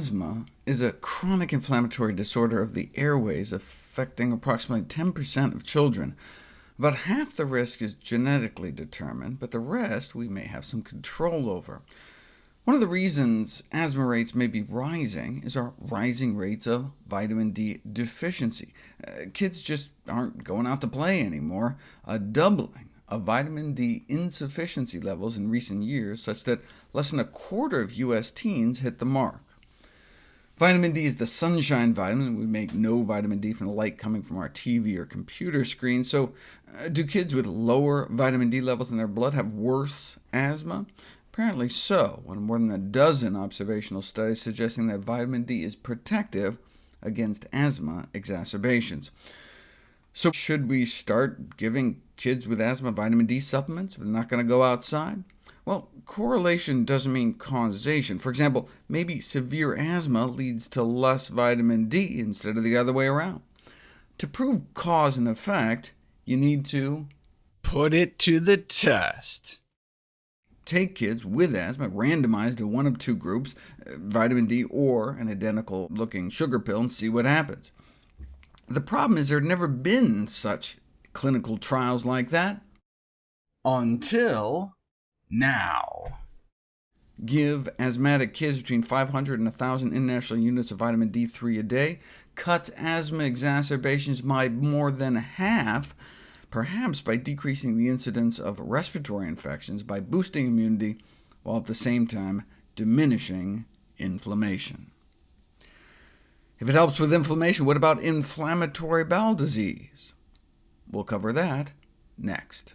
Asthma is a chronic inflammatory disorder of the airways affecting approximately 10% of children. About half the risk is genetically determined, but the rest we may have some control over. One of the reasons asthma rates may be rising is our rising rates of vitamin D deficiency. Uh, kids just aren't going out to play anymore, a doubling of vitamin D insufficiency levels in recent years, such that less than a quarter of U.S. teens hit the mark. Vitamin D is the sunshine vitamin. We make no vitamin D from the light coming from our TV or computer screen, so uh, do kids with lower vitamin D levels in their blood have worse asthma? Apparently so, with more than a dozen observational studies suggesting that vitamin D is protective against asthma exacerbations. So should we start giving kids with asthma vitamin D supplements if they're not going to go outside? Well, correlation doesn't mean causation. For example, maybe severe asthma leads to less vitamin D instead of the other way around. To prove cause and effect, you need to put it to the test. Take kids with asthma, randomized to one of two groups, uh, vitamin D or an identical-looking sugar pill, and see what happens. The problem is there have never been such clinical trials like that until now. Give asthmatic kids between 500 and 1,000 international units of vitamin D3 a day, cuts asthma exacerbations by more than half, perhaps by decreasing the incidence of respiratory infections by boosting immunity, while at the same time diminishing inflammation. If it helps with inflammation, what about inflammatory bowel disease? We'll cover that next.